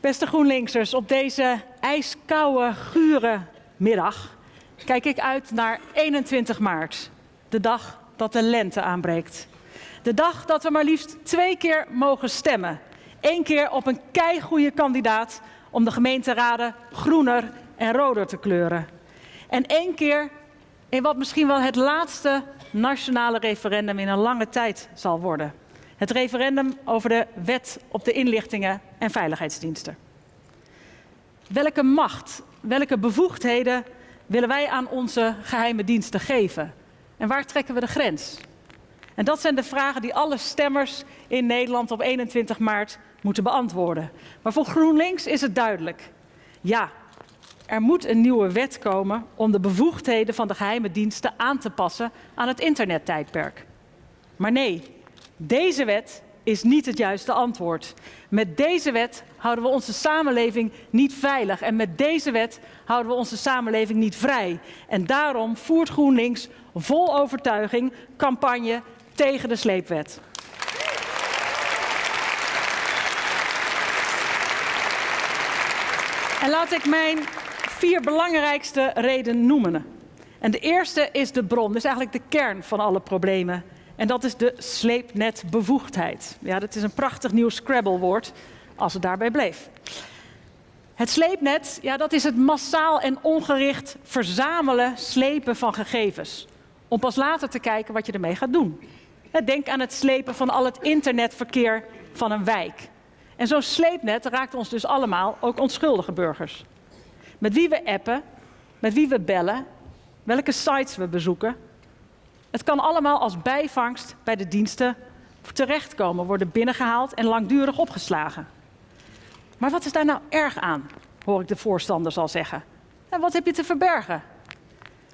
Beste GroenLinksers, op deze ijskoude, gure middag kijk ik uit naar 21 maart. De dag dat de lente aanbreekt. De dag dat we maar liefst twee keer mogen stemmen. Eén keer op een keigoede kandidaat om de gemeenteraden groener en roder te kleuren. En één keer in wat misschien wel het laatste nationale referendum in een lange tijd zal worden. Het referendum over de wet op de inlichtingen en veiligheidsdiensten. Welke macht, welke bevoegdheden willen wij aan onze geheime diensten geven? En waar trekken we de grens? En dat zijn de vragen die alle stemmers in Nederland op 21 maart moeten beantwoorden. Maar voor GroenLinks is het duidelijk. Ja, er moet een nieuwe wet komen om de bevoegdheden van de geheime diensten aan te passen aan het internettijdperk. Maar nee, deze wet is niet het juiste antwoord. Met deze wet houden we onze samenleving niet veilig en met deze wet houden we onze samenleving niet vrij. En daarom voert GroenLinks vol overtuiging campagne tegen de sleepwet. En laat ik mijn vier belangrijkste redenen noemen. En de eerste is de bron, dus eigenlijk de kern van alle problemen. En dat is de sleepnetbevoegdheid. Ja, dat is een prachtig nieuw Scrabble-woord, als het daarbij bleef. Het sleepnet, ja, dat is het massaal en ongericht verzamelen, slepen van gegevens. Om pas later te kijken wat je ermee gaat doen. Denk aan het slepen van al het internetverkeer van een wijk. En zo'n sleepnet raakt ons dus allemaal, ook onschuldige burgers. Met wie we appen, met wie we bellen, welke sites we bezoeken. Het kan allemaal als bijvangst bij de diensten terechtkomen, worden binnengehaald en langdurig opgeslagen. Maar wat is daar nou erg aan, hoor ik de voorstanders al zeggen. En wat heb je te verbergen?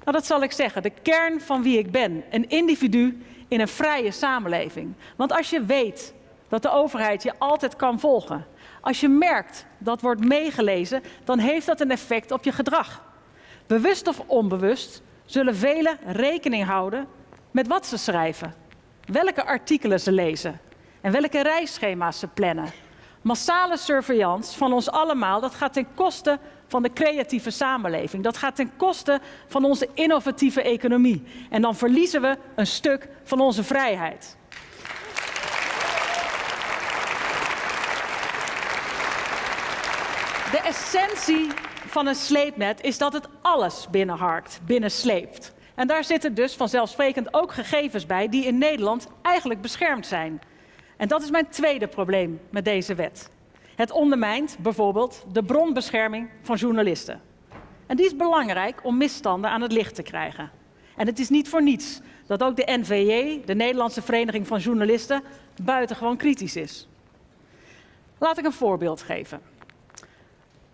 Nou, dat zal ik zeggen. De kern van wie ik ben. Een individu in een vrije samenleving. Want als je weet dat de overheid je altijd kan volgen. Als je merkt dat wordt meegelezen, dan heeft dat een effect op je gedrag. Bewust of onbewust zullen velen rekening houden met wat ze schrijven, welke artikelen ze lezen en welke reisschema's ze plannen. Massale surveillance van ons allemaal, dat gaat ten koste van de creatieve samenleving. Dat gaat ten koste van onze innovatieve economie. En dan verliezen we een stuk van onze vrijheid. De essentie van een sleepnet is dat het alles binnenharkt, binnensleept. En daar zitten dus vanzelfsprekend ook gegevens bij die in Nederland eigenlijk beschermd zijn. En dat is mijn tweede probleem met deze wet. Het ondermijnt bijvoorbeeld de bronbescherming van journalisten. En die is belangrijk om misstanden aan het licht te krijgen. En het is niet voor niets dat ook de NVJ, de Nederlandse Vereniging van Journalisten, buitengewoon kritisch is. Laat ik een voorbeeld geven.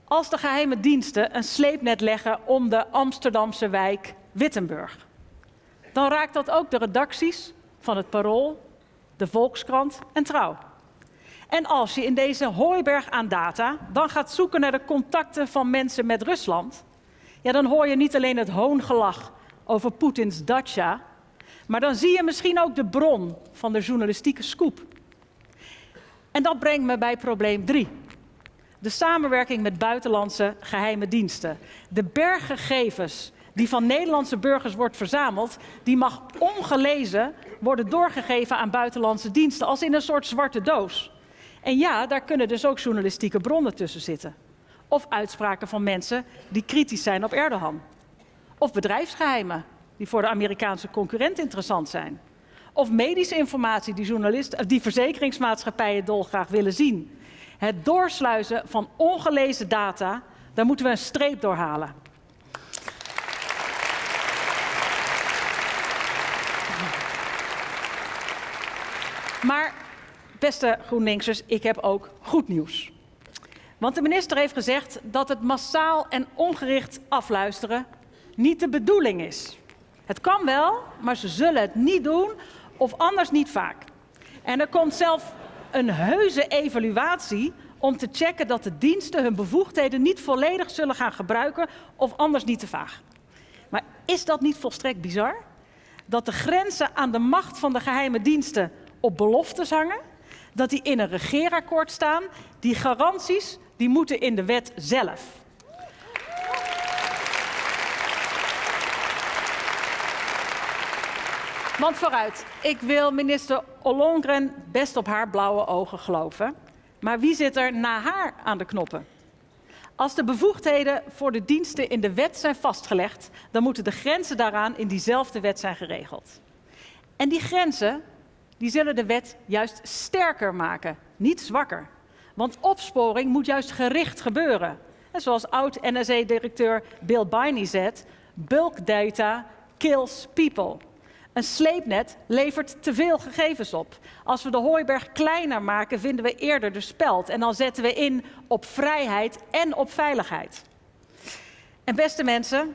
Als de geheime diensten een sleepnet leggen om de Amsterdamse wijk Wittenburg, dan raakt dat ook de redacties van het Parool, de Volkskrant en Trouw. En als je in deze hooiberg aan data dan gaat zoeken naar de contacten van mensen met Rusland, ja, dan hoor je niet alleen het hoongelach over Poetins dacha, maar dan zie je misschien ook de bron van de journalistieke scoop. En dat brengt me bij probleem 3. De samenwerking met buitenlandse geheime diensten. De berg gegevens die van Nederlandse burgers wordt verzameld, die mag ongelezen worden doorgegeven aan buitenlandse diensten, als in een soort zwarte doos. En ja, daar kunnen dus ook journalistieke bronnen tussen zitten. Of uitspraken van mensen die kritisch zijn op Erdogan. Of bedrijfsgeheimen die voor de Amerikaanse concurrent interessant zijn. Of medische informatie die, journalisten, die verzekeringsmaatschappijen dolgraag willen zien. Het doorsluizen van ongelezen data, daar moeten we een streep door halen. Maar beste GroenLinksers, ik heb ook goed nieuws. Want de minister heeft gezegd dat het massaal en ongericht afluisteren niet de bedoeling is. Het kan wel, maar ze zullen het niet doen of anders niet vaak. En er komt zelf een heuse evaluatie om te checken dat de diensten hun bevoegdheden niet volledig zullen gaan gebruiken of anders niet te vaag. Maar is dat niet volstrekt bizar? Dat de grenzen aan de macht van de geheime diensten op beloftes hangen, dat die in een regeerakkoord staan, die garanties die moeten in de wet zelf. Want vooruit, ik wil minister Ollongren best op haar blauwe ogen geloven. Maar wie zit er na haar aan de knoppen? Als de bevoegdheden voor de diensten in de wet zijn vastgelegd, dan moeten de grenzen daaraan in diezelfde wet zijn geregeld. En die grenzen, die zullen de wet juist sterker maken, niet zwakker. Want opsporing moet juist gericht gebeuren. En zoals oud-NSE-directeur Bill Biney zegt, bulk data kills people. Een sleepnet levert te veel gegevens op. Als we de hooiberg kleiner maken, vinden we eerder de speld. En dan zetten we in op vrijheid en op veiligheid. En beste mensen.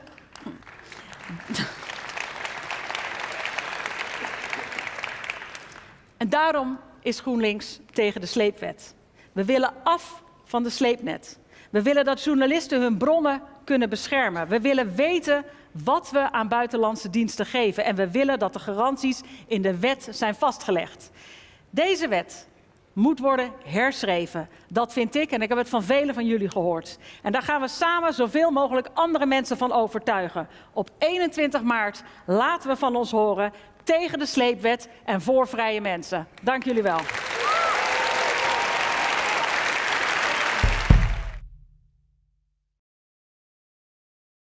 Daarom is GroenLinks tegen de sleepwet. We willen af van de sleepnet. We willen dat journalisten hun bronnen kunnen beschermen. We willen weten wat we aan buitenlandse diensten geven. En we willen dat de garanties in de wet zijn vastgelegd. Deze wet moet worden herschreven. Dat vind ik en ik heb het van velen van jullie gehoord. En daar gaan we samen zoveel mogelijk andere mensen van overtuigen. Op 21 maart laten we van ons horen tegen de sleepwet en voor vrije mensen. Dank jullie wel.